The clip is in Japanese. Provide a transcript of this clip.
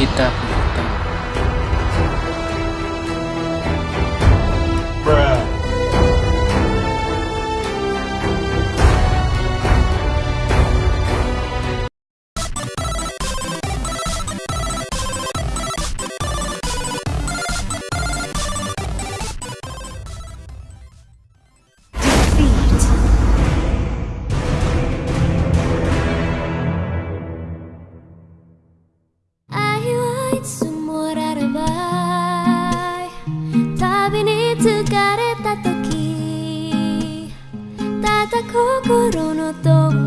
kita. 疲れた時ただ心の友